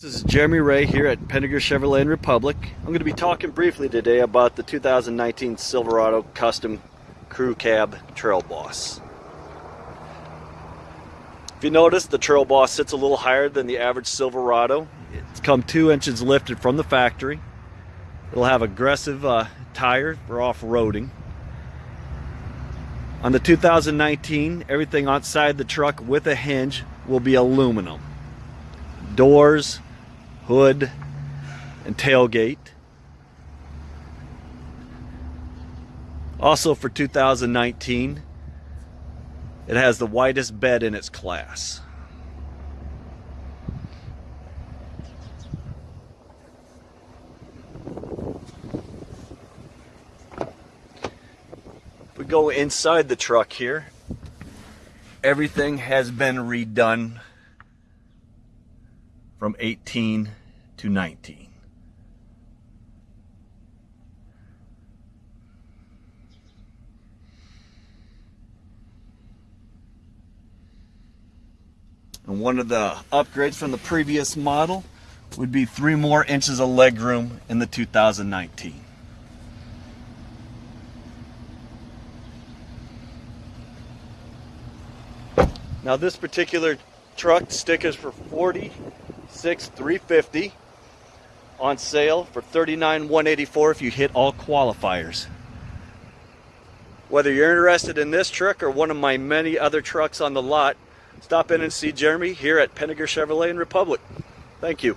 This is Jeremy Ray here at Penninger Chevrolet and Republic. I'm going to be talking briefly today about the 2019 Silverado Custom Crew Cab Trail Boss. If you notice, the Trail Boss sits a little higher than the average Silverado. It's come two inches lifted from the factory. It'll have aggressive uh, tire for off-roading. On the 2019, everything outside the truck with a hinge will be aluminum. Doors, hood, and tailgate. Also for 2019, it has the widest bed in its class. If we go inside the truck here, everything has been redone from 18 to 19. And one of the upgrades from the previous model would be three more inches of legroom in the 2019. Now this particular truck stickers for 46 350 on sale for 39 184 if you hit all qualifiers. Whether you're interested in this truck or one of my many other trucks on the lot, stop in and see Jeremy here at Penninger Chevrolet in Republic. Thank you.